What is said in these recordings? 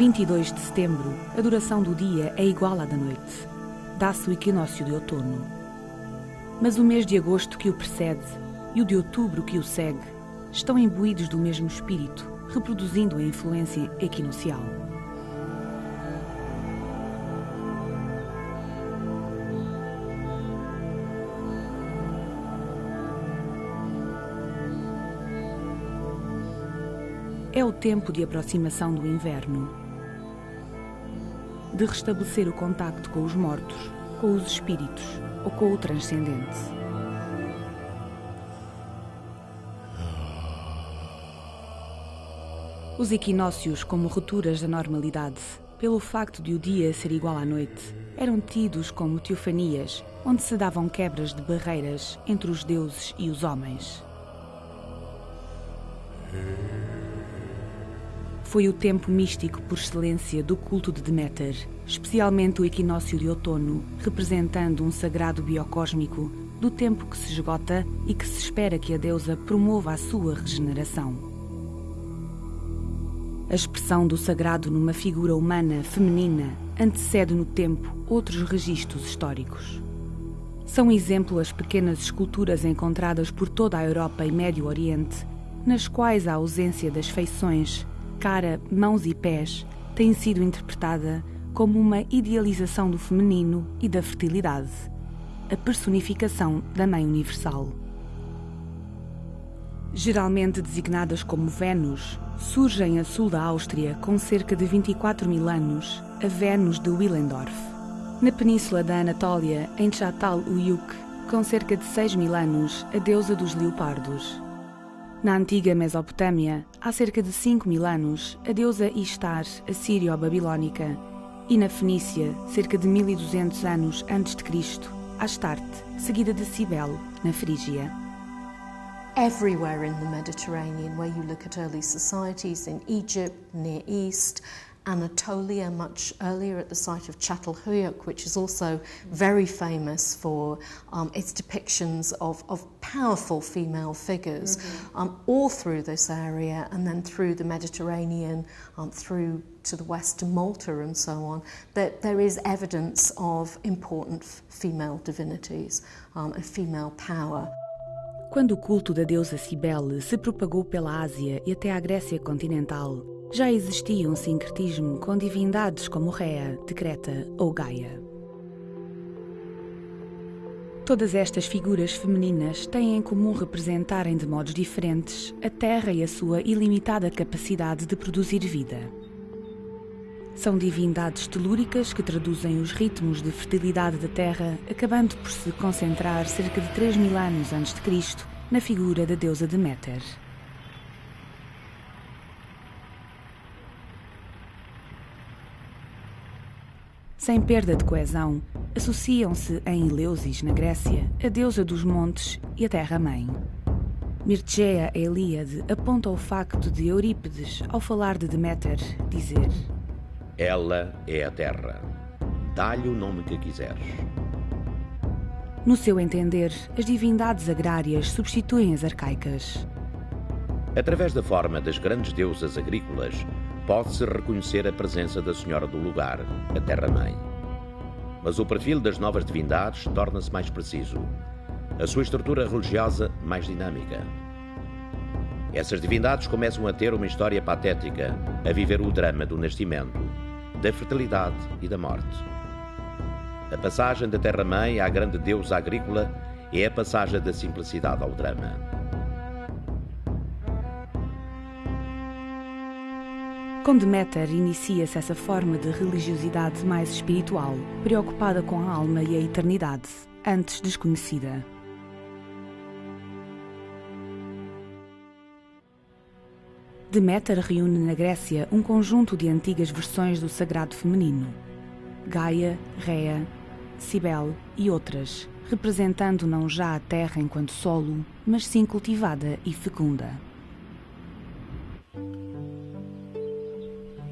22 de setembro, a duração do dia é igual à da noite. Dá-se o equinócio de outono. Mas o mês de agosto que o precede e o de outubro que o segue estão imbuídos do mesmo espírito, reproduzindo a influência equinocial. É o tempo de aproximação do inverno, de restabelecer o contacto com os mortos, com os espíritos ou com o transcendente. Os equinócios, como rupturas da normalidade, pelo facto de o dia ser igual à noite, eram tidos como teofanias, onde se davam quebras de barreiras entre os deuses e os homens. Foi o tempo místico por excelência do culto de Deméter, especialmente o equinócio de outono, representando um sagrado biocósmico do tempo que se esgota e que se espera que a deusa promova a sua regeneração. A expressão do sagrado numa figura humana feminina antecede no tempo outros registros históricos. São exemplo as pequenas esculturas encontradas por toda a Europa e Médio Oriente, nas quais a ausência das feições cara, mãos e pés tem sido interpretada como uma idealização do feminino e da fertilidade, a personificação da Mãe Universal. Geralmente designadas como Vênus, surgem a sul da Áustria com cerca de 24 mil anos a Vênus de Willendorf. Na península da Anatólia, em Chatal-Uyuk, com cerca de 6 mil anos, a deusa dos leopardos. Na antiga Mesopotâmia, há cerca de 5 mil anos, a deusa Ishtar, assírio-babilónica, e na Fenícia, cerca de 1200 anos antes de Cristo, Astarte, seguida de Cibele, na Frígia. Everywhere in the Mediterranean, where you look at early societies in Egypt, Near East, Anatolia much earlier at the site of Çatalhöyük, which is also very famous for um, its depictions of, of powerful female figures, mm-hmm. um, all through this area and then through the Mediterranean, um, through to the west to Malta and so on, that there is evidence of important f- female divinities um, and female power. Quando o culto da deusa Cibele se propagou pela Ásia e até à Grécia continental, já existia um sincretismo com divindades como Rea, Decreta ou Gaia. Todas estas figuras femininas têm em comum representarem de modos diferentes a Terra e a sua ilimitada capacidade de produzir vida. São divindades telúricas que traduzem os ritmos de fertilidade da Terra, acabando por se concentrar cerca de 3 mil anos antes de Cristo na figura da deusa Deméter. Sem perda de coesão, associam-se em Eleusis, na Grécia, a deusa dos montes e a terra-mãe. Mircea Eliade aponta o facto de Eurípides, ao falar de Deméter, dizer: Ela é a terra. Dá-lhe o nome que quiseres. No seu entender, as divindades agrárias substituem as arcaicas. Através da forma das grandes deusas agrícolas, pode-se reconhecer a presença da Senhora do lugar, a Terra-mãe. Mas o perfil das novas divindades torna-se mais preciso, a sua estrutura religiosa mais dinâmica. Essas divindades começam a ter uma história patética, a viver o drama do nascimento, da fertilidade e da morte. A passagem da Terra-mãe à grande deusa agrícola é a passagem da simplicidade ao drama. Com Deméter inicia-se essa forma de religiosidade mais espiritual, preocupada com a alma e a eternidade, antes desconhecida. Deméter reúne na Grécia um conjunto de antigas versões do sagrado feminino. Gaia, Rea, Cibele e outras, representando não já a terra enquanto solo, mas sim cultivada e fecunda.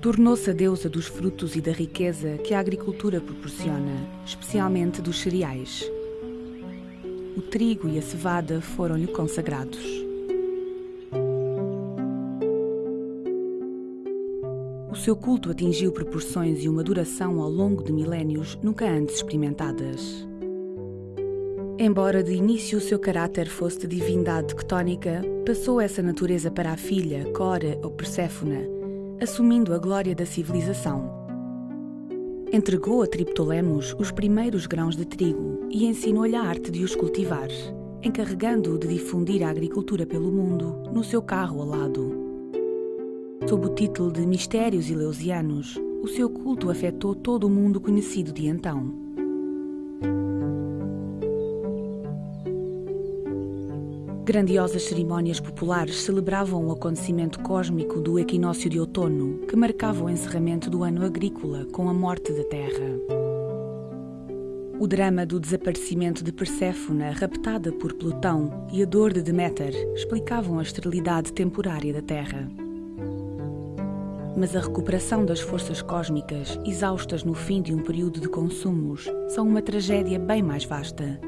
Tornou-se a deusa dos frutos e da riqueza que a agricultura proporciona, especialmente dos cereais. O trigo e a cevada foram-lhe consagrados. O seu culto atingiu proporções e uma duração ao longo de milénios nunca antes experimentadas. Embora de início o seu caráter fosse de divindade tectónica, passou essa natureza para a filha, Cora ou Perséfona, assumindo a glória da civilização. Entregou a Triptolemos os primeiros grãos de trigo e ensinou-lhe a arte de os cultivar, encarregando-o de difundir a agricultura pelo mundo no seu carro alado. Sob o título de Mistérios Eleusianos, o seu culto afetou todo o mundo conhecido de então. Grandiosas cerimónias populares celebravam o acontecimento cósmico do equinócio de outono, que marcava o encerramento do ano agrícola com a morte da Terra. O drama do desaparecimento de Perséfona, raptada por Plutão, e a dor de Deméter explicavam a esterilidade temporária da Terra. Mas a recuperação das forças cósmicas, exaustas no fim de um período de consumos, são uma tragédia bem mais vasta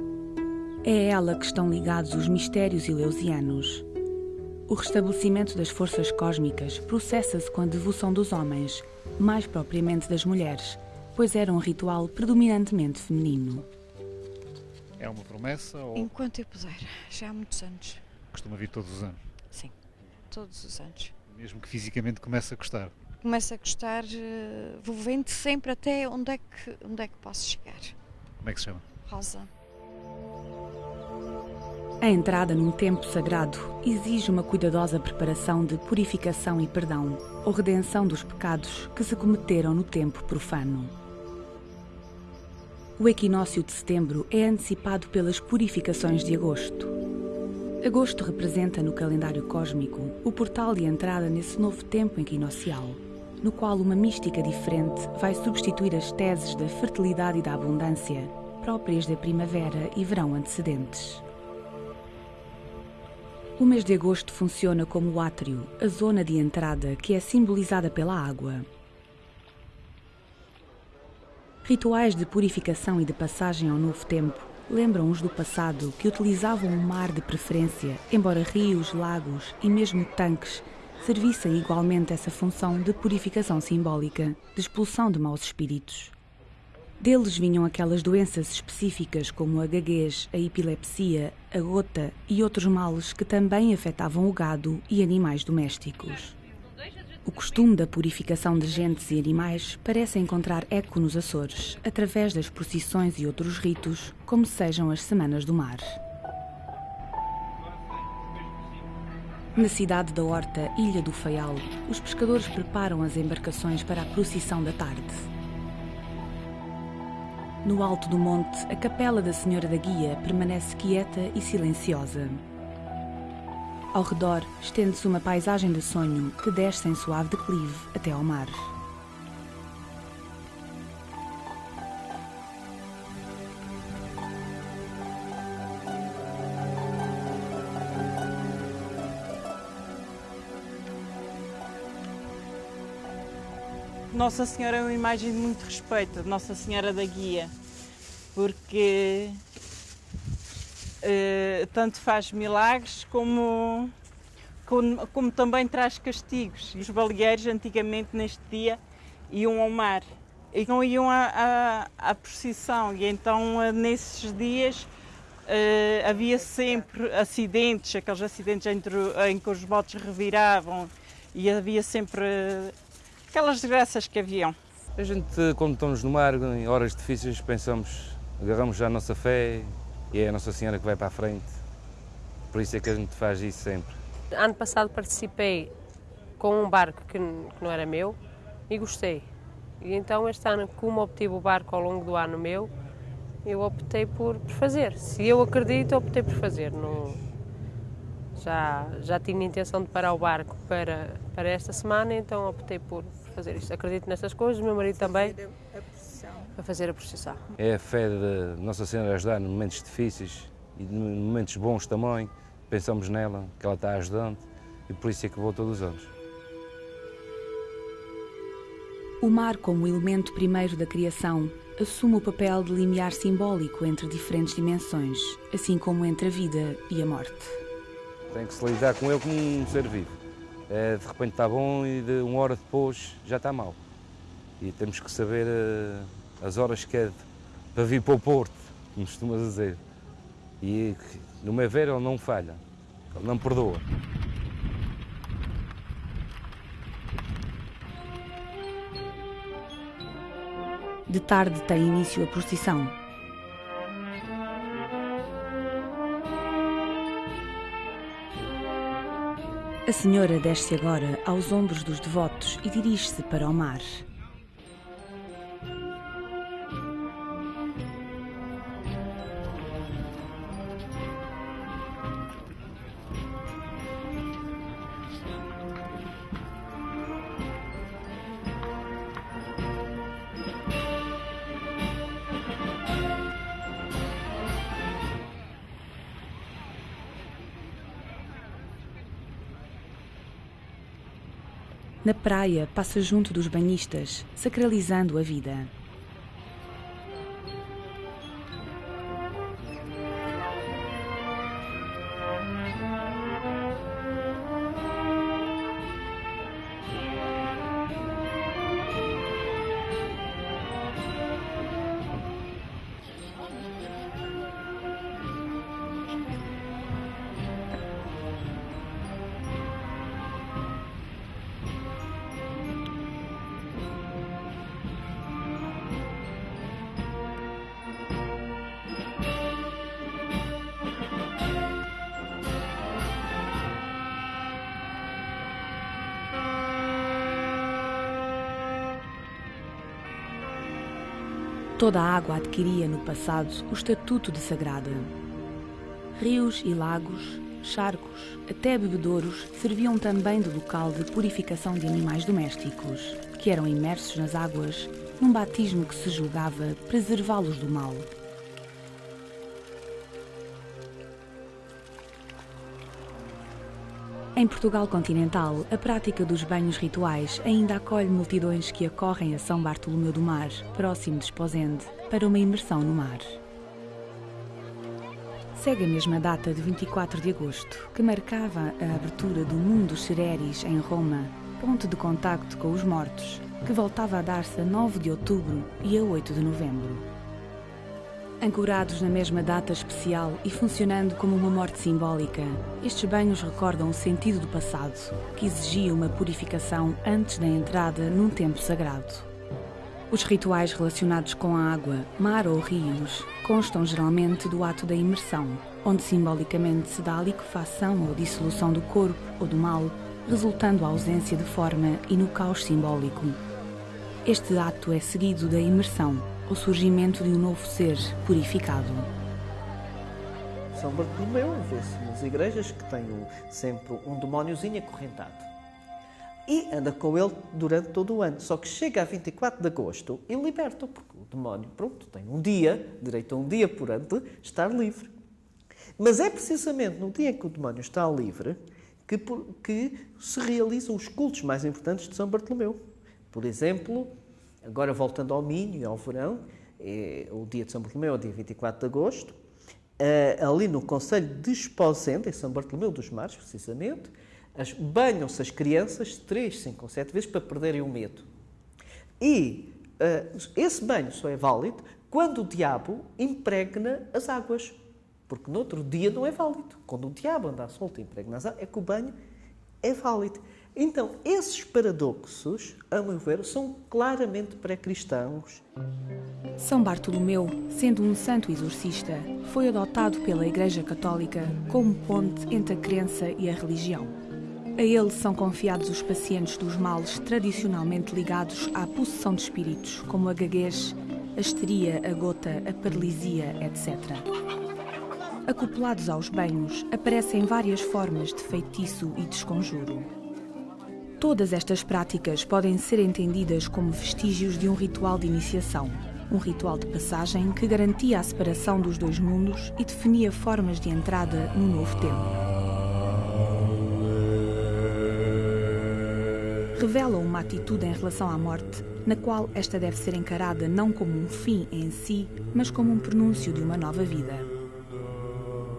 é a ela que estão ligados os mistérios eleusianos. O restabelecimento das forças cósmicas processa-se com a devoção dos homens, mais propriamente das mulheres, pois era um ritual predominantemente feminino. É uma promessa ou. Enquanto eu puder, já há muitos anos. Costuma vir todos os anos? Sim, todos os anos. Mesmo que fisicamente comece a gostar? Começa a gostar, eh, vou vendo sempre até onde é, que, onde é que posso chegar. Como é que se chama? Rosa. A entrada num tempo sagrado exige uma cuidadosa preparação de purificação e perdão, ou redenção dos pecados que se cometeram no tempo profano. O equinócio de setembro é antecipado pelas purificações de agosto. Agosto representa no calendário cósmico o portal de entrada nesse novo tempo equinocial, no qual uma mística diferente vai substituir as teses da fertilidade e da abundância próprias da primavera e verão antecedentes. O mês de agosto funciona como o átrio, a zona de entrada que é simbolizada pela água. Rituais de purificação e de passagem ao novo tempo lembram os do passado que utilizavam o mar de preferência, embora rios, lagos e mesmo tanques servissem igualmente essa função de purificação simbólica, de expulsão de maus espíritos. Deles vinham aquelas doenças específicas como a gaguez, a epilepsia, a gota e outros males que também afetavam o gado e animais domésticos. O costume da purificação de gentes e animais parece encontrar eco nos Açores, através das procissões e outros ritos, como sejam as Semanas do Mar. Na cidade da Horta, Ilha do Faial, os pescadores preparam as embarcações para a procissão da tarde. No alto do monte, a capela da Senhora da Guia permanece quieta e silenciosa. Ao redor, estende-se uma paisagem de sonho que desce em suave declive até ao mar. Nossa Senhora é uma imagem de muito respeito, Nossa Senhora da Guia, porque uh, tanto faz milagres como, como, como, também traz castigos. Os baleeiros antigamente neste dia iam ao mar. E não iam à, à, à procissão. E então uh, nesses dias uh, havia sempre acidentes, aqueles acidentes entre, em que os botes reviravam. E havia sempre aquelas desgraças que haviam. A gente, quando estamos no mar, em horas difíceis, pensamos, agarramos já a nossa fé e é a Nossa Senhora que vai para a frente. Por isso é que a gente faz isso sempre. Ano passado participei com um barco que, que não era meu e gostei. E então este ano, como obtive o barco ao longo do ano meu, eu optei por, por fazer. Se eu acredito, optei por fazer. Não... Já, já tinha intenção de parar o barco para, para esta semana, então optei por fazer isto. Acredito nestas coisas, meu marido também. Para fazer a procissão. É a fé de Nossa Senhora a ajudar em momentos difíceis e em momentos bons também. Pensamos nela, que ela está ajudando e por isso é que vou todos os anos. O mar, como elemento primeiro da criação, assume o papel de limiar simbólico entre diferentes dimensões, assim como entre a vida e a morte. Tem que se lidar com ele como um ser vivo. É, de repente está bom e de uma hora depois já está mal. E temos que saber uh, as horas que é para vir para o Porto, como costuma dizer. E no meu ver ele não falha, ele não perdoa. De tarde tem início a procissão. A senhora desce agora aos ombros dos devotos e dirige-se para o mar. Na praia, passa junto dos banhistas, sacralizando a vida. Toda a água adquiria no passado o estatuto de sagrada. Rios e lagos, charcos, até bebedouros serviam também de local de purificação de animais domésticos, que eram imersos nas águas num batismo que se julgava preservá-los do mal. Em Portugal continental, a prática dos banhos rituais ainda acolhe multidões que acorrem a São Bartolomeu do Mar, próximo de Esposende, para uma imersão no mar. Segue a mesma data de 24 de agosto, que marcava a abertura do Mundo dos Cereres em Roma, ponto de contacto com os mortos, que voltava a dar-se a 9 de outubro e a 8 de novembro. Ancorados na mesma data especial e funcionando como uma morte simbólica, estes banhos recordam o sentido do passado, que exigia uma purificação antes da entrada num tempo sagrado. Os rituais relacionados com a água, mar ou rios constam geralmente do ato da imersão, onde simbolicamente se dá a liquefação ou dissolução do corpo ou do mal, resultando a ausência de forma e no caos simbólico. Este ato é seguido da imersão, o surgimento de um novo ser purificado. São Bartolomeu vê-se nas igrejas que tem sempre um demóniozinho acorrentado. E anda com ele durante todo o ano. Só que chega a 24 de agosto e liberta, porque o demónio, pronto, tem um dia, direito a um dia por ano, de estar livre. Mas é precisamente no dia em que o demónio está livre que, que se realizam os cultos mais importantes de São Bartolomeu. Por exemplo, Agora, voltando ao Minho e ao verão, é, o dia de São Bartolomeu é o dia 24 de agosto, uh, ali no Conselho de Esposende, em São Bartolomeu dos Mares, precisamente, banham-se as crianças três, cinco ou sete vezes para perderem o medo. E uh, esse banho só é válido quando o diabo impregna as águas, porque no outro dia não é válido. Quando o diabo anda solto e impregna as águas, é que o banho é válido. Então, esses paradoxos, a meu ver, são claramente pré-cristãos. São Bartolomeu, sendo um santo exorcista, foi adotado pela Igreja Católica como ponte entre a crença e a religião. A ele são confiados os pacientes dos males tradicionalmente ligados à possessão de espíritos, como a gaguez, a histeria, a gota, a paralisia, etc. acoplados aos banhos, aparecem várias formas de feitiço e desconjuro. Todas estas práticas podem ser entendidas como vestígios de um ritual de iniciação, um ritual de passagem que garantia a separação dos dois mundos e definia formas de entrada no novo tempo. Revelam uma atitude em relação à morte, na qual esta deve ser encarada não como um fim em si, mas como um pronúncio de uma nova vida.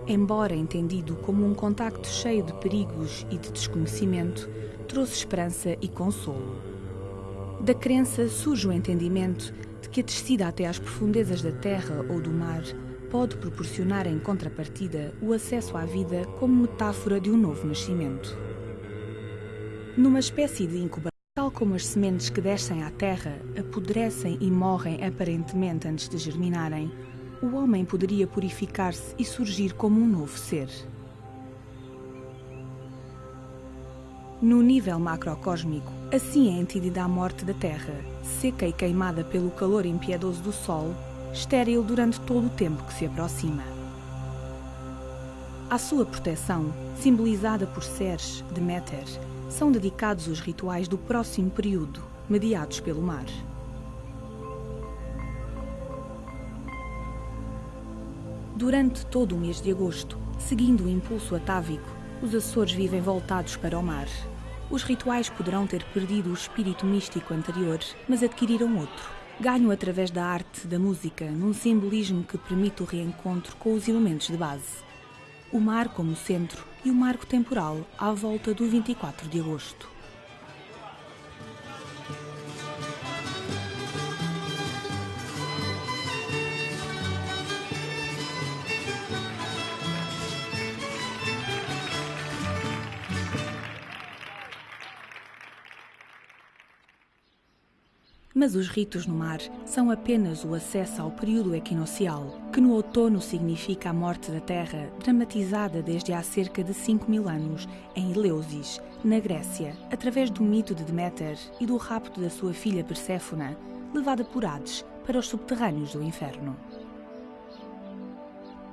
Embora entendido como um contacto cheio de perigos e de desconhecimento, trouxe esperança e consolo. Da crença surge o entendimento de que a descida até às profundezas da terra ou do mar pode proporcionar em contrapartida o acesso à vida como metáfora de um novo nascimento. Numa espécie de incubação, tal como as sementes que descem à terra apodrecem e morrem aparentemente antes de germinarem, o homem poderia purificar-se e surgir como um novo ser. No nível macrocósmico, assim é a morte da Terra, seca e queimada pelo calor impiedoso do Sol, estéril durante todo o tempo que se aproxima. À sua proteção, simbolizada por Ceres, Deméter, são dedicados os rituais do próximo período, mediados pelo mar. Durante todo o mês de agosto, seguindo o impulso atávico, os Açores vivem voltados para o mar. Os rituais poderão ter perdido o espírito místico anterior, mas adquiriram outro. Ganham através da arte, da música, num simbolismo que permite o reencontro com os elementos de base. O mar como centro e o marco temporal à volta do 24 de agosto. Mas os ritos no mar são apenas o acesso ao período equinocial, que no outono significa a morte da Terra, dramatizada desde há cerca de 5 mil anos em Eleusis, na Grécia, através do mito de Deméter e do rapto da sua filha Perséfona, levada por Hades para os subterrâneos do inferno.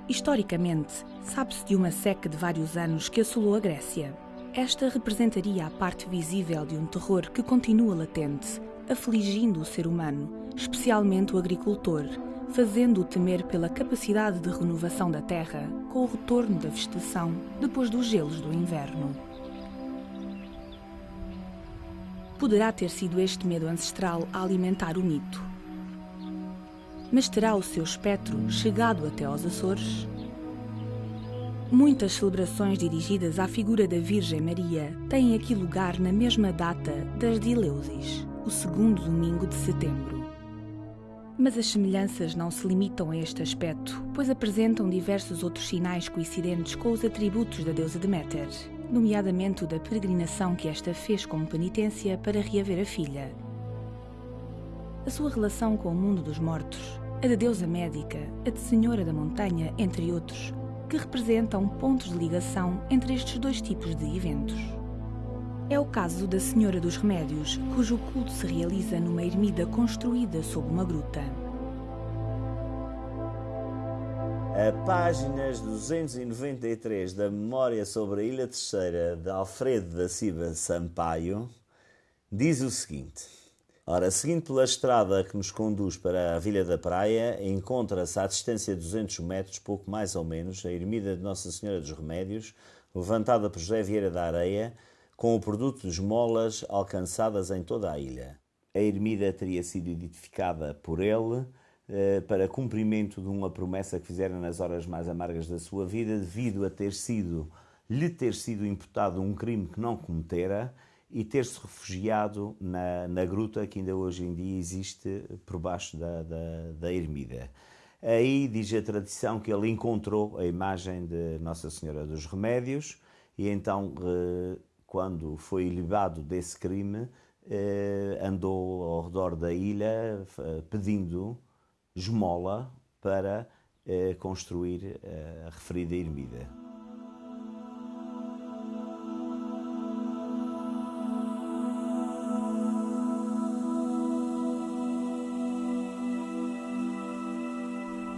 Historicamente, sabe-se de uma seca de vários anos que assolou a Grécia. Esta representaria a parte visível de um terror que continua latente, afligindo o ser humano, especialmente o agricultor, fazendo-o temer pela capacidade de renovação da terra com o retorno da vegetação depois dos gelos do inverno. Poderá ter sido este medo ancestral a alimentar o mito. Mas terá o seu espectro chegado até aos Açores? Muitas celebrações dirigidas à figura da Virgem Maria têm aqui lugar na mesma data das de Eleusis o segundo domingo de setembro. Mas as semelhanças não se limitam a este aspecto, pois apresentam diversos outros sinais coincidentes com os atributos da deusa Deméter, nomeadamente o da peregrinação que esta fez como penitência para reaver a filha. A sua relação com o mundo dos mortos, a da deusa médica, a de Senhora da Montanha, entre outros, que representam pontos de ligação entre estes dois tipos de eventos. É o caso da Senhora dos Remédios, cujo culto se realiza numa ermida construída sob uma gruta. A páginas 293 da Memória sobre a Ilha Terceira de Alfredo da Silva Sampaio diz o seguinte. Ora, seguindo pela estrada que nos conduz para a Vila da Praia, encontra-se à distância de 200 metros, pouco mais ou menos, a ermida de Nossa Senhora dos Remédios, levantada por José Vieira da Areia, com o produto de esmolas alcançadas em toda a ilha. A ermida teria sido edificada por ele eh, para cumprimento de uma promessa que fizera nas horas mais amargas da sua vida, devido a ter sido lhe ter sido imputado um crime que não cometera e ter-se refugiado na, na, gruta que ainda hoje em dia existe por baixo da, da, da ermida. Aí diz a tradição que ele encontrou a imagem de Nossa Senhora dos Remédios e então eh, quando foi libado desse crime, eh, andou ao redor da ilha eh, pedindo esmola para eh, construir a referida ermida.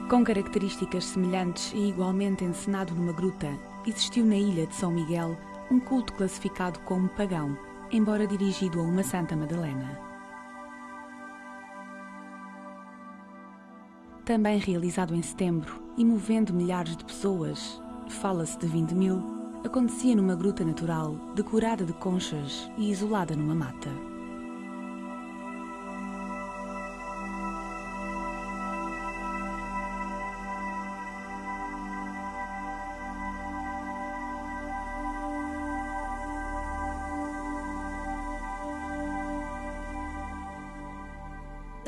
Com características semelhantes e igualmente encenado numa gruta, existiu na ilha de São Miguel um culto classificado como pagão, embora dirigido a uma Santa Madalena. Também realizado em setembro e movendo milhares de pessoas, fala-se de 20 mil, acontecia numa gruta natural, decorada de conchas e isolada numa mata.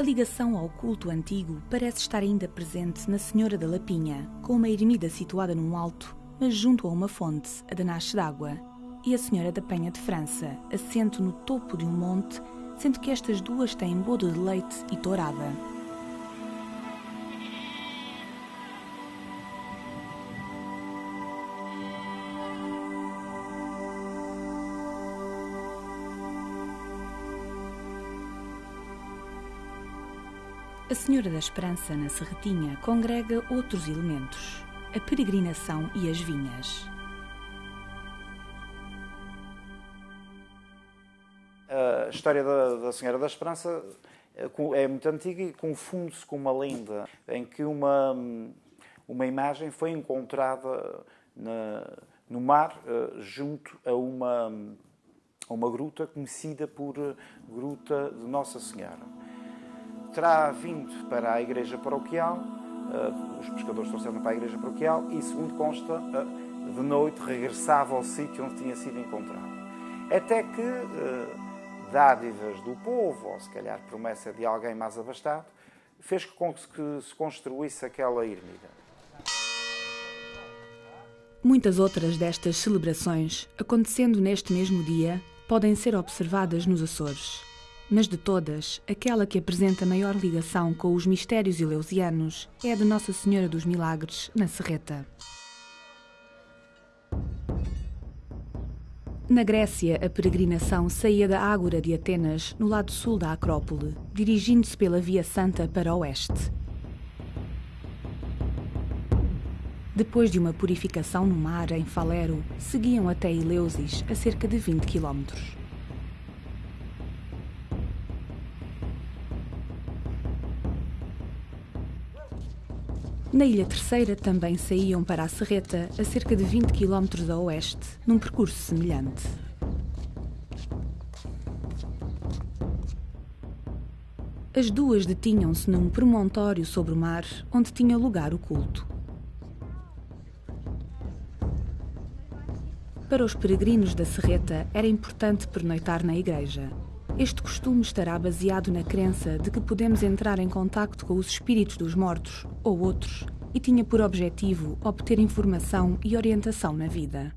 A ligação ao culto antigo parece estar ainda presente na Senhora da Lapinha, com uma ermida situada num alto, mas junto a uma fonte, a da Nasce d'Água, e a Senhora da Penha de França, assento no topo de um monte, sendo que estas duas têm bodo de leite e tourada. A Senhora da Esperança, na Serretinha, congrega outros elementos: a peregrinação e as vinhas. A história da, da Senhora da Esperança é muito antiga e confunde-se com uma lenda em que uma, uma imagem foi encontrada na, no mar junto a uma, a uma gruta conhecida por Gruta de Nossa Senhora terá vindo para a igreja paroquial, uh, os pescadores trouxeram para a igreja paroquial e, segundo consta, uh, de noite regressava ao sítio onde tinha sido encontrado. Até que uh, dádivas do povo, ou se calhar promessa de alguém mais abastado, fez com que se construísse aquela ermida. Muitas outras destas celebrações, acontecendo neste mesmo dia, podem ser observadas nos Açores mas de todas, aquela que apresenta maior ligação com os mistérios eleusianos é a de Nossa Senhora dos Milagres, na Serreta. Na Grécia, a peregrinação saía da Ágora de Atenas, no lado sul da Acrópole, dirigindo-se pela Via Santa para o oeste. Depois de uma purificação no mar em Falero, seguiam até Eleusis, a cerca de 20 quilómetros. Na Ilha Terceira também saíam para a Serreta, a cerca de 20 km a oeste, num percurso semelhante. As duas detinham-se num promontório sobre o mar, onde tinha lugar o culto. Para os peregrinos da Serreta era importante pernoitar na igreja. Este costume estará baseado na crença de que podemos entrar em contacto com os espíritos dos mortos ou outros e tinha por objetivo obter informação e orientação na vida.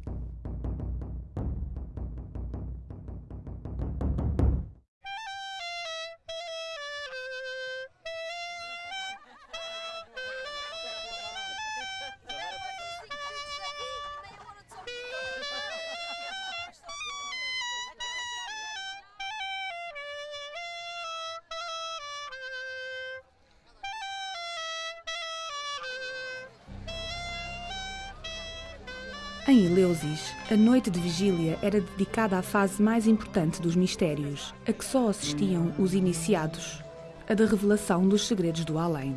Em Eleusis, a noite de vigília era dedicada à fase mais importante dos mistérios, a que só assistiam os iniciados, a da revelação dos segredos do além.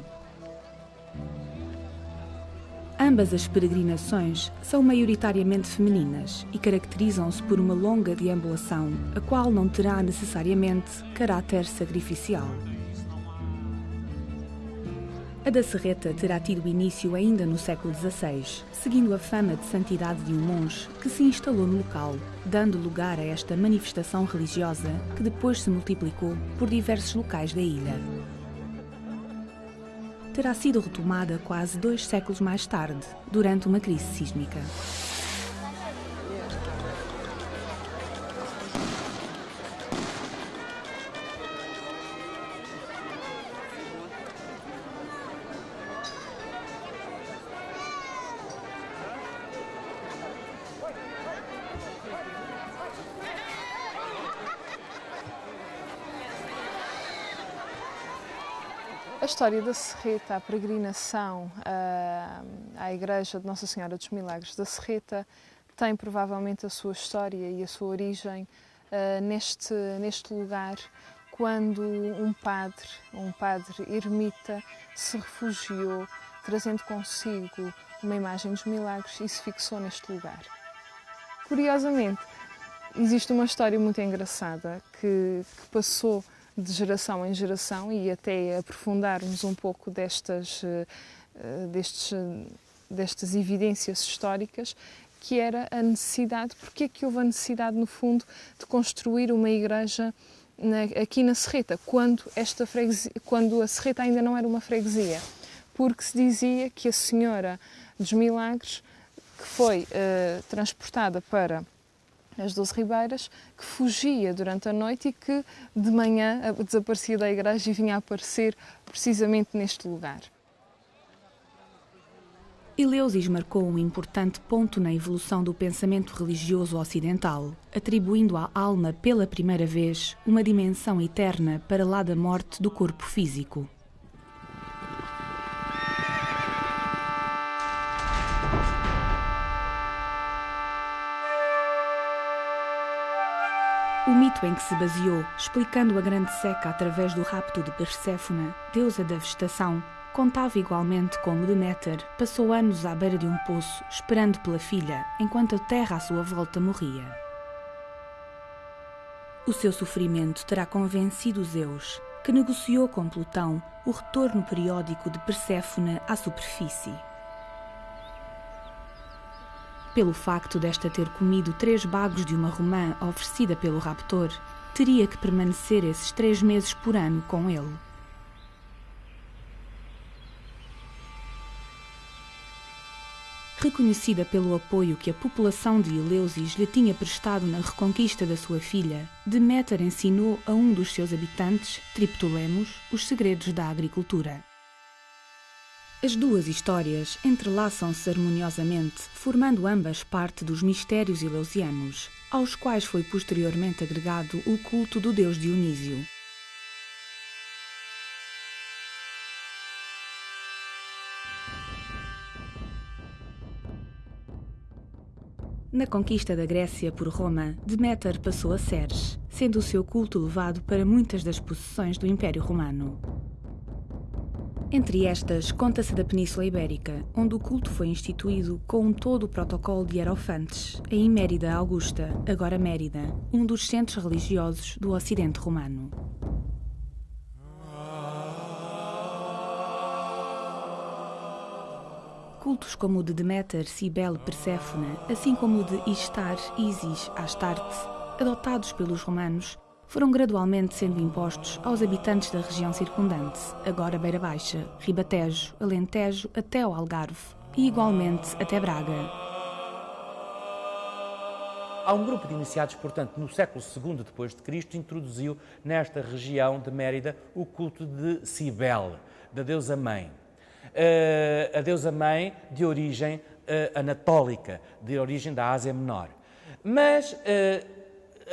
Ambas as peregrinações são maioritariamente femininas e caracterizam-se por uma longa deambulação, a qual não terá necessariamente caráter sacrificial. A da Serreta terá tido início ainda no século XVI, seguindo a fama de santidade de um monge que se instalou no local, dando lugar a esta manifestação religiosa que depois se multiplicou por diversos locais da ilha. Terá sido retomada quase dois séculos mais tarde, durante uma crise sísmica. A história da Serreta, a peregrinação uh, à Igreja de Nossa Senhora dos Milagres da Serreta, tem provavelmente a sua história e a sua origem uh, neste, neste lugar, quando um padre, um padre ermita, se refugiou, trazendo consigo uma imagem dos milagres e se fixou neste lugar. Curiosamente, existe uma história muito engraçada que, que passou de geração em geração e até aprofundarmos um pouco destas, eh, destes, destas evidências históricas, que era a necessidade, porque é que houve a necessidade, no fundo, de construir uma igreja na, aqui na Serreta, quando, esta freguesia, quando a Serreta ainda não era uma freguesia, porque se dizia que a Senhora dos Milagres, que foi uh, transportada para as Doze Ribeiras, que fugia durante a noite e que de manhã desaparecia da igreja e vinha a aparecer precisamente neste lugar. Eleusis marcou um importante ponto na evolução do pensamento religioso ocidental, atribuindo à alma pela primeira vez uma dimensão eterna para lá da morte do corpo físico. Mito em que se baseou, explicando a grande seca através do rapto de Perséfone, deusa da vegetação, contava igualmente como Deméter passou anos à beira de um poço, esperando pela filha, enquanto a terra à sua volta morria. O seu sofrimento terá convencido Zeus, que negociou com Plutão o retorno periódico de Perséfone à superfície pelo facto desta ter comido três bagos de uma romã oferecida pelo raptor, teria que permanecer esses três meses por ano com ele. Reconhecida pelo apoio que a população de Eleusis lhe tinha prestado na reconquista da sua filha, Deméter ensinou a um dos seus habitantes, Triptolemos, os segredos da agricultura. As duas histórias entrelaçam-se harmoniosamente, formando ambas parte dos mistérios eleusianos, aos quais foi posteriormente agregado o culto do deus Dionísio. Na conquista da Grécia por Roma, Deméter passou a Ceres, sendo o seu culto levado para muitas das possessões do Império Romano. Entre estas, conta-se da Península Ibérica, onde o culto foi instituído com todo o protocolo de Hierofantes, em Mérida Augusta, agora Mérida, um dos centros religiosos do Ocidente Romano. Cultos como o de Deméter, Cibele, Perséfone, assim como o de Istar, Isis, Astarte, adotados pelos romanos, foram gradualmente sendo impostos aos habitantes da região circundante, agora Beira Baixa, Ribatejo, Alentejo até ao Algarve e igualmente até Braga. Há um grupo de iniciados, portanto, no século II depois de Cristo, introduziu nesta região de Mérida o culto de Cibele, da deusa mãe. Uh, a deusa mãe de origem uh, anatólica, de origem da Ásia Menor. Mas uh,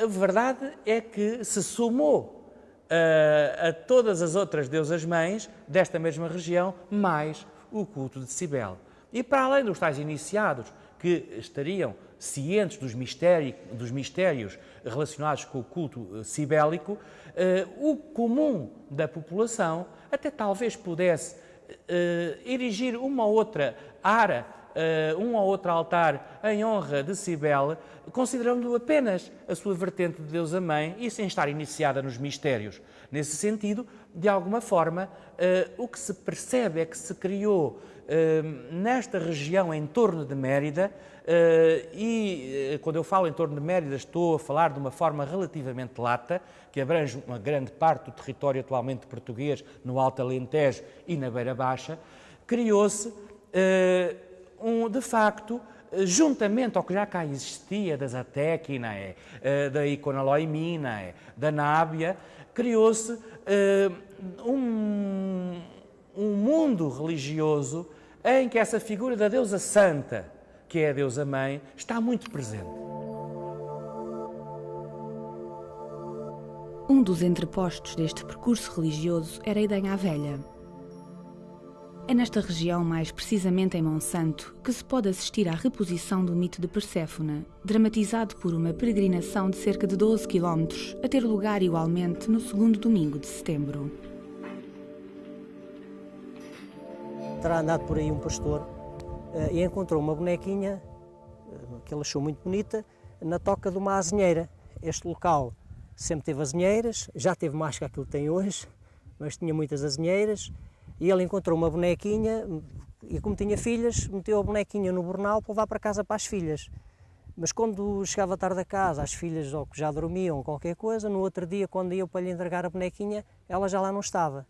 a verdade é que se somou uh, a todas as outras deusas-mães desta mesma região, mais o culto de Cibele. E para além dos tais iniciados que estariam cientes dos, dos mistérios relacionados com o culto cibélico, uh, o comum da população até talvez pudesse erigir uma ou outra ara uh, um ou outro altar em honra de Cibele, considerando apenas a sua vertente de deusa mãe e sem estar iniciada nos mistérios. Nesse sentido, de alguma forma, uh, o que se percebe é que se criou uh, nesta região em torno de Mérida, e quando eu falo em torno de Mérida, estou a falar de uma forma relativamente lata, que abrange uma grande parte do território atualmente português, no Alto Alentejo e na Beira Baixa, criou-se um, de facto, juntamente ao que já cá existia das Atequinae, eh, da Iconaloiminae, da Nábia, criou-se eh, um, um mundo religioso em que essa figura da deusa santa, que é a deusa mãe, está muito presente. Um dos entrepostos deste percurso religioso era a Velha, É nesta região, mais precisamente em Monsanto, que se pode assistir à reposição do mito de Perséfone, dramatizado por uma peregrinação de cerca de 12 km, a ter lugar igualmente no segundo domingo de setembro. Terá andado por aí um pastor eh, e encontrou uma bonequinha eh, que ele achou muito bonita na toca de uma azinheira. Este local sempre teve azinheiras, já teve mais que aquilo que tem hoje, mas tinha muitas azinheiras e ele encontrou uma bonequinha e como tinha filhas, meteu a bonequinha no bornal para levar para casa para as filhas. Mas quando chegava tarde a casa, as filhas ou já dormiam qualquer coisa, no outro dia, quando ia para lhe entregar a bonequinha, ela já lá não estava.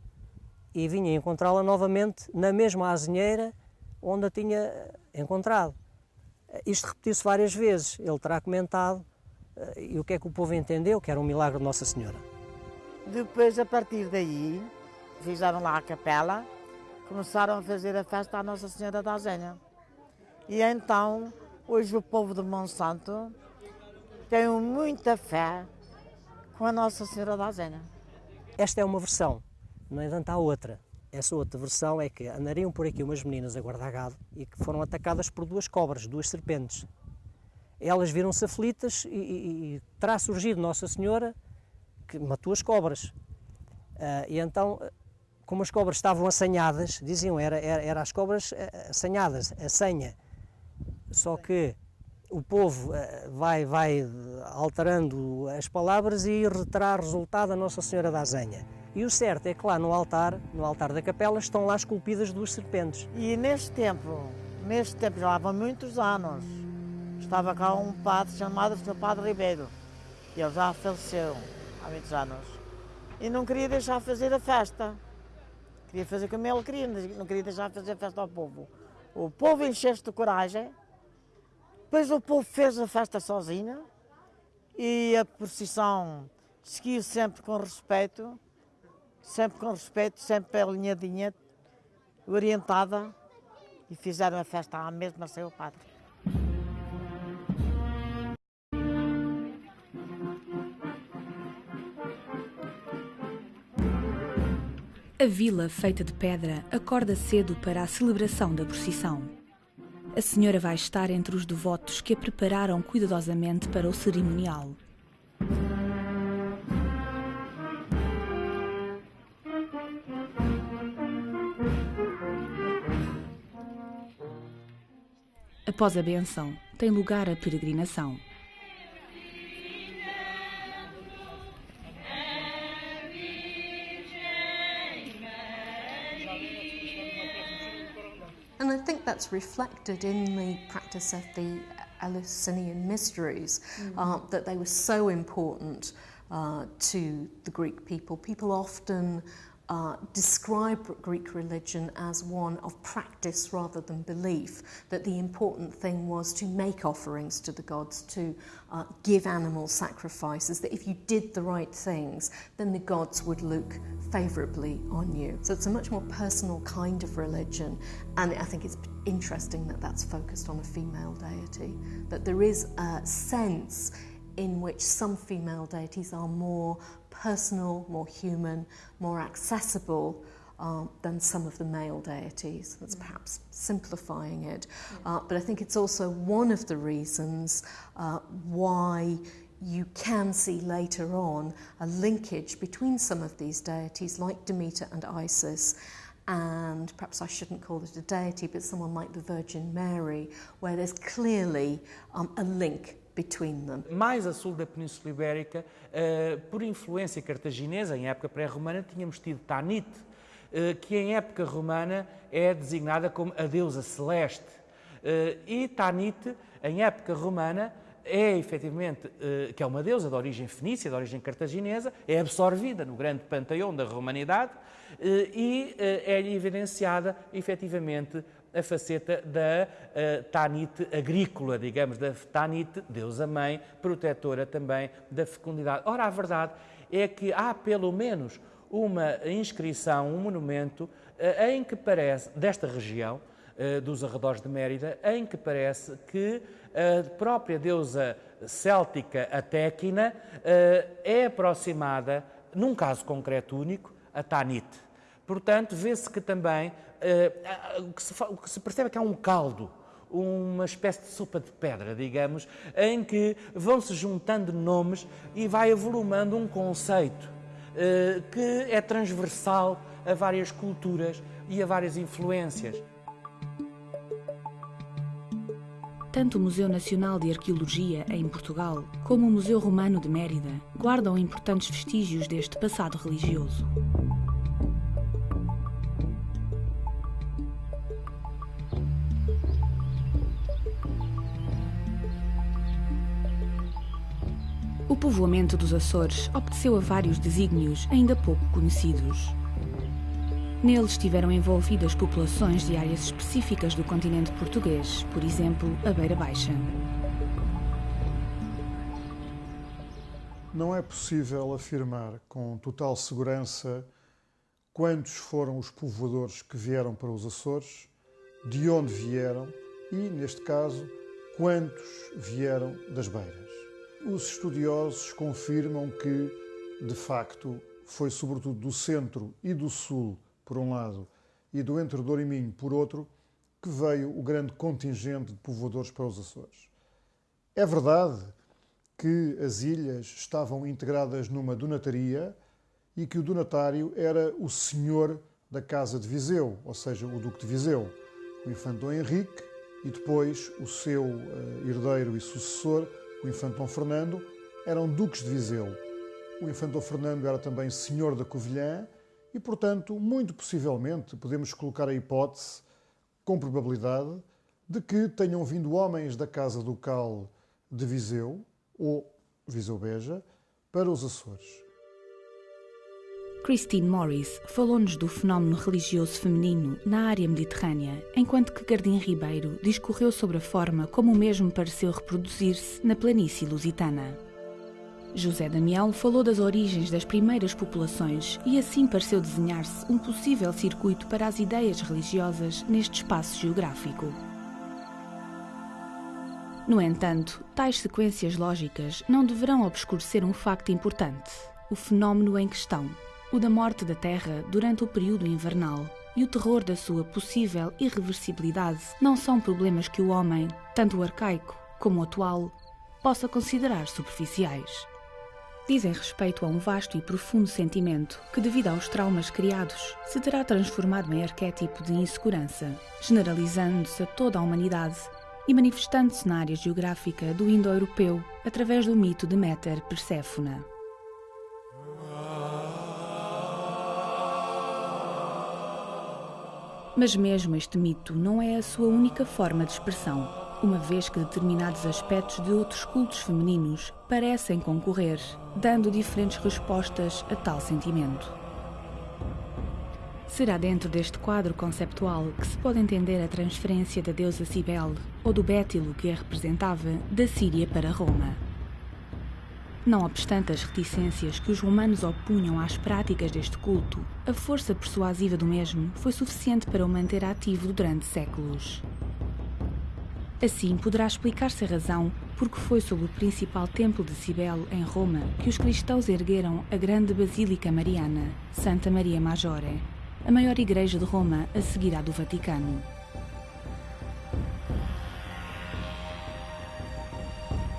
E vinha encontrá-la novamente na mesma azinheira onde a tinha encontrado. Isto repetiu-se várias vezes, ele terá comentado, eh, e o que é que o povo entendeu? Que era um milagre de Nossa Senhora. Depois, a partir daí, fizeram lá a capela, começaram a fazer a festa à Nossa Senhora da Algenha. E então, hoje o povo de Monsanto tem muita fé com a Nossa Senhora da Algenha. Esta é uma versão, no entanto há outra. Essa outra versão é que andariam por aqui umas meninas a guardar gado e que foram atacadas por duas cobras, duas serpentes. Elas viram-se aflitas e, e, e, terá surgido Nossa Senhora que matou as cobras. Uh, e então, como as cobras estavam assanhadas, diziam, era, era, era as cobras ah, assanhadas, a senha. Só que o povo uh, vai, vai alterando as palavras e terá resultado a Nossa Senhora da Azenha. E o certo é que lá no altar, no altar da capela, estão lá esculpidas duas serpentes. E neste tempo, neste tempo já há muitos anos, estava cá um padre chamado Sr. Padre Ribeiro. E ele já faleceu há muitos anos. E não queria deixar fazer a festa. Queria fazer como ele queria, não queria deixar fazer festa ao povo. O povo encheu-se de coragem, depois o povo fez a festa sozinho e a procissão seguiu sempre com respeito sempre com respeito, sempre alinhadinha, orientada, e fizeram a festa à mesma sem o padre. A vila, feita de pedra, acorda cedo para a celebração da procissão. A senhora vai estar entre os devotos que a prepararam cuidadosamente para o cerimonial. Após a benção, tem lugar a peregrinação. That's reflected in the practice of the Eleusinian mysteries, mm. uh, that they were so important uh, to the Greek people. People often uh, describe Greek religion as one of practice rather than belief, that the important thing was to make offerings to the gods, to uh, give animal sacrifices, that if you did the right things, then the gods would look favourably on you. So it's a much more personal kind of religion, and I think it's interesting that that's focused on a female deity, that there is a sense in which some female deities are more personal, more human, more accessible uh, than some of the male deities. That's mm. perhaps simplifying it. Uh, but I think it's also one of the reasons uh, why you can see later on a linkage between some of these deities like Demeter and Isis and perhaps I shouldn't call it a deity, but someone like the Virgin Mary, where there's clearly um, a link between them. Mais a sul da Península Ibérica, uh, por influência cartaginesa, em época pré-romana, tínhamos tido Tanit, uh, que em época romana é designada como a deusa celeste. Uh, e Tanit, em época romana, é efetivamente, que é uma deusa de origem fenícia, de origem cartaginesa, é absorvida no grande panteão da romanidade e é evidenciada efetivamente a faceta da uh, Tanit agrícola, digamos, da Tanit, deusa mãe, protetora também da fecundidade. Ora, a verdade é que há pelo menos uma inscrição, um monumento, uh, em que parece, desta região, uh, dos arredores de Mérida, em que parece que a própria deusa céltica, a Téquina, é aproximada, num caso concreto único, a Tanit Portanto, vê-se que também o, que se, o que se percebe é que há um caldo uma espécie de sopa de pedra, digamos, em que vão se juntando nomes e vai avolumando um conceito uh, que é transversal a várias culturas e a várias influências. Tanto o Museu Nacional de Arqueologia, em Portugal, como o Museu Romano de Mérida guardam importantes vestígios deste passado religioso. Povoamento dos Açores obteceu a vários desígnios ainda pouco conhecidos. Neles estiveram envolvidas populações de áreas específicas do continente português, por exemplo, a Beira Baixa. Não é possível afirmar com total segurança quantos foram os povoadores que vieram para os Açores, de onde vieram e, neste caso, quantos vieram das Beiras. Os estudiosos confirmam que, de facto, foi sobretudo do centro e do sul, por um lado, e do Entre Douro e Minho, por outro, que veio o grande contingente de povoadores para os Açores. É verdade que as ilhas estavam integradas numa donataria e que o donatário era o senhor da Casa de Viseu, ou seja, o Duque de Viseu, o Infante Dom Henrique, e depois o seu uh, herdeiro e sucessor, o infante Dom Fernando, eram duques de Viseu. O infante Dom Fernando era também senhor da Covilhã e, portanto, muito possivelmente podemos colocar a hipótese, com probabilidade, de que tenham vindo homens da Casa Ducal de Viseu ou Viseu Beja para os Açores. Christine Morris falou-nos do fenómeno religioso feminino na área mediterrânea, enquanto que Gardim Ribeiro discorreu sobre a forma como o mesmo pareceu reproduzir-se na planície lusitana. José Damião falou das origens das primeiras populações e assim pareceu desenhar-se um possível circuito para as ideias religiosas neste espaço geográfico. No entanto, tais sequências lógicas não deverão obscurecer um facto importante: o fenómeno em questão, o da morte da Terra durante o período invernal e o terror da sua possível irreversibilidade não são problemas que o homem, tanto o arcaico como o atual, possa considerar superficiais. Dizem respeito a um vasto e profundo sentimento que, devido aos traumas criados, se terá transformado em arquétipo de insegurança, generalizando-se a toda a humanidade e manifestando-se na área geográfica do indo-europeu através do mito de Méter Perséfona. Mas mesmo este mito não é a sua única forma de expressão, uma vez que determinados aspectos de outros cultos femininos parecem concorrer, dando diferentes respostas a tal sentimento. Será dentro deste quadro conceptual que se pode entender a transferência da deusa Cibele, ou do Bétilo que a representava, da Síria para Roma. Não obstante as reticências que os romanos opunham às práticas deste culto, a força persuasiva do mesmo foi suficiente para o manter ativo durante séculos. Assim, poderá explicar-se a razão porque foi sob o principal templo de Cibele, em Roma, que os cristãos ergueram a grande Basílica Mariana, Santa Maria Maggiore, a maior igreja de Roma a seguir à do Vaticano.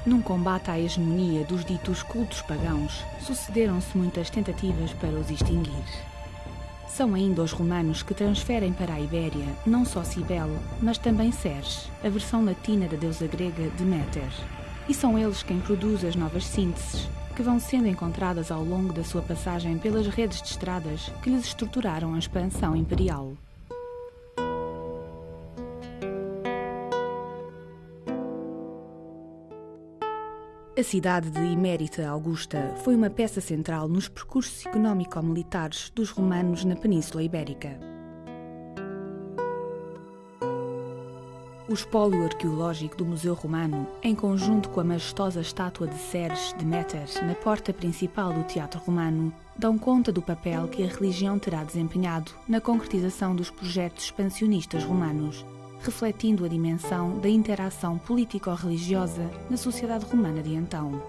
Num combate à hegemonia dos ditos cultos pagãos, sucederam-se muitas tentativas para os extinguir. São ainda os romanos que transferem para a Ibéria não só Cibele, mas também Ceres, a versão latina da deusa grega Deméter. E são eles quem produzem as novas sínteses, que vão sendo encontradas ao longo da sua passagem pelas redes de estradas que lhes estruturaram a expansão imperial. A cidade de Imérita Augusta foi uma peça central nos percursos económico-militares dos romanos na Península Ibérica. O espólio arqueológico do Museu Romano, em conjunto com a majestosa estátua de Ceres de Méter na porta principal do Teatro Romano, dão conta do papel que a religião terá desempenhado na concretização dos projetos expansionistas romanos refletindo a dimensão da interação político-religiosa na sociedade romana de então.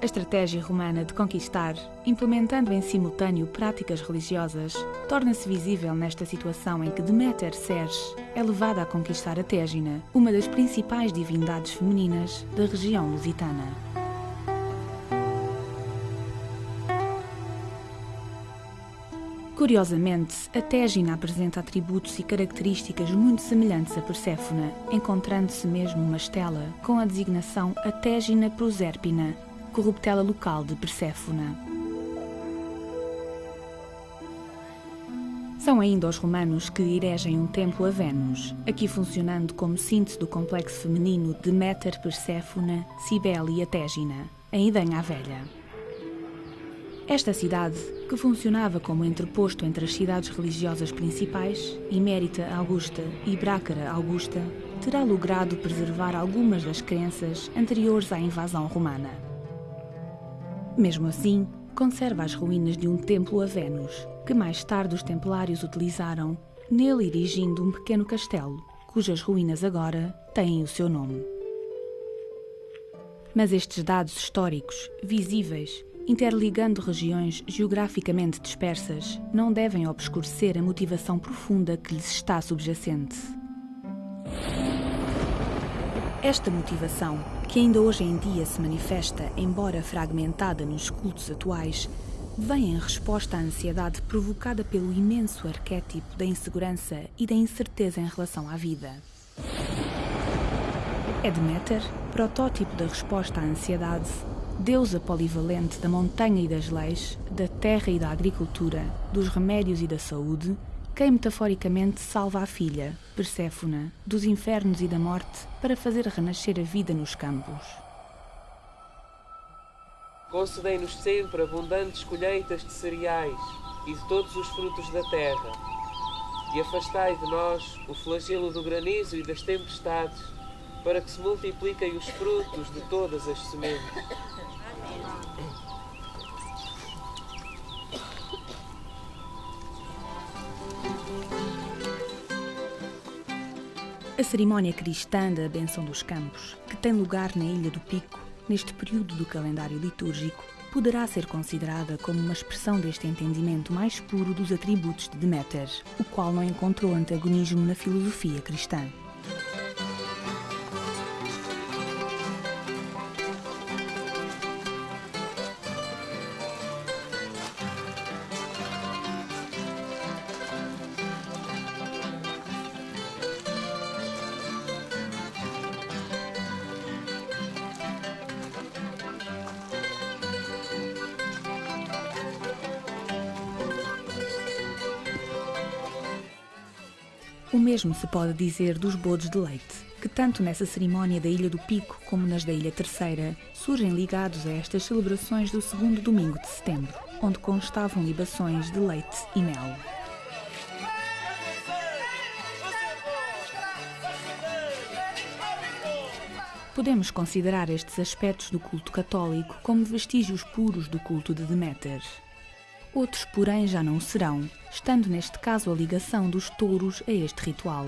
estratégia romana de conquistar, implementando em simultâneo práticas religiosas, torna-se visível nesta situação em que Deméter Ceres é levada a conquistar a Tégina, uma das principais divindades femininas da região lusitana. Curiosamente, a Tégina apresenta atributos e características muito semelhantes a Perséfona, encontrando-se mesmo uma estela com a designação Atégina proserpina, corruptela local de Perséfona. São ainda os romanos que eregem um templo a Vênus, aqui funcionando como síntese do complexo feminino de Méter, Perséfona, Cibele e Atégina, em Idanha a Velha. Esta cidade, que funcionava como entreposto entre as cidades religiosas principais, Imérita Augusta e Brácara Augusta, terá logrado preservar algumas das crenças anteriores à invasão romana. Mesmo assim, conserva as ruínas de um templo a Vênus, que mais tarde os templários utilizaram, nele erigindo um pequeno castelo, cujas ruínas agora têm o seu nome. Mas estes dados históricos, visíveis, interligando regiões geograficamente dispersas, não devem obscurecer a motivação profunda que lhes está subjacente. Esta motivação, que ainda hoje em dia se manifesta, embora fragmentada nos cultos atuais, vem em resposta à ansiedade provocada pelo imenso arquétipo da insegurança e da incerteza em relação à vida. É protótipo da resposta à ansiedade, deusa polivalente da montanha e das leis, da terra e da agricultura, dos remédios e da saúde, quem metaforicamente salva a filha, Perséfona, dos infernos e da morte para fazer renascer a vida nos campos. Concedei-nos sempre abundantes colheitas de cereais e de todos os frutos da terra, e afastai de nós o flagelo do granizo e das tempestades, para que se multipliquem os frutos de todas as sementes. A cerimónia cristã da Benção dos Campos, que tem lugar na Ilha do Pico, neste período do calendário litúrgico, poderá ser considerada como uma expressão deste entendimento mais puro dos atributos de Deméter, o qual não encontrou antagonismo na filosofia cristã. O mesmo se pode dizer dos bodos de leite, que tanto nessa cerimónia da Ilha do Pico como nas da Ilha Terceira surgem ligados a estas celebrações do segundo domingo de setembro, onde constavam libações de leite e mel. Podemos considerar estes aspectos do culto católico como vestígios puros do culto de Deméter. Outros, porém, já não serão, estando neste caso a ligação dos touros a este ritual.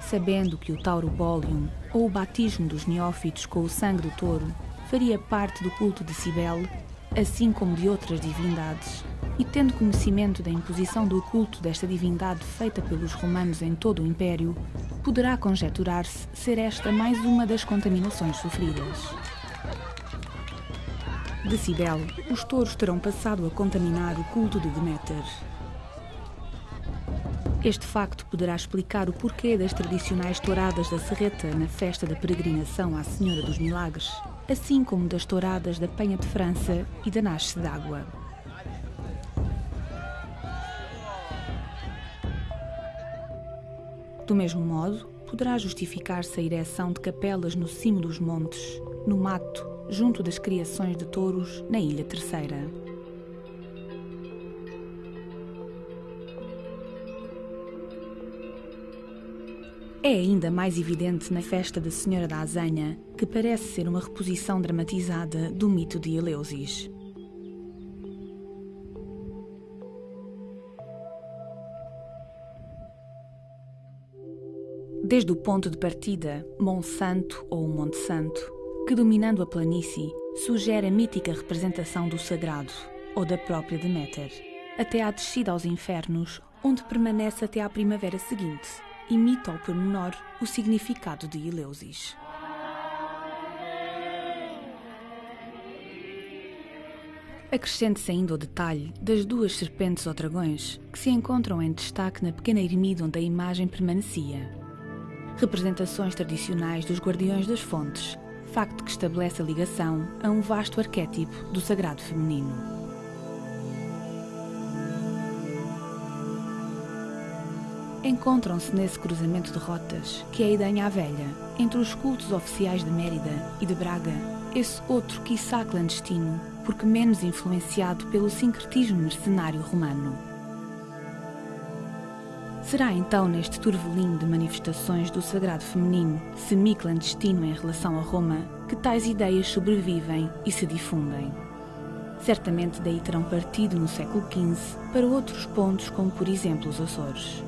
Sabendo que o Tauro Bolium, ou o batismo dos neófitos com o sangue do touro, faria parte do culto de Cibele, assim como de outras divindades, e tendo conhecimento da imposição do culto desta divindade feita pelos romanos em todo o Império, poderá conjecturar-se ser esta mais uma das contaminações sofridas. De Cibele, os touros terão passado a contaminar o culto de Deméter. Este facto poderá explicar o porquê das tradicionais touradas da Serreta na festa da peregrinação à Senhora dos Milagres, assim como das touradas da Penha de França e da Nasce d'Água. Do mesmo modo, poderá justificar-se a ereção de capelas no cimo dos montes, no mato, junto das criações de touros na Ilha Terceira. É ainda mais evidente na festa da Senhora da Azanha, que parece ser uma reposição dramatizada do mito de Eleusis. Desde o ponto de partida, Monsanto ou Monte Santo, que dominando a planície, sugere a mítica representação do sagrado ou da própria Deméter, até à descida aos infernos, onde permanece até à primavera seguinte, imita ao pormenor o significado de Eleusis. Acrescente-se ainda o detalhe das duas serpentes ou dragões que se encontram em destaque na pequena ermida onde a imagem permanecia. Representações tradicionais dos guardiões das fontes, facto que estabelece a ligação a um vasto arquétipo do sagrado feminino. Encontram-se nesse cruzamento de rotas, que é a Idanha Velha, entre os cultos oficiais de Mérida e de Braga, esse outro quiçá clandestino, porque menos influenciado pelo sincretismo mercenário romano. Será então neste turvelinho de manifestações do sagrado feminino, semi-clandestino em relação a Roma, que tais ideias sobrevivem e se difundem. Certamente daí terão partido no século XV para outros pontos, como por exemplo os Açores.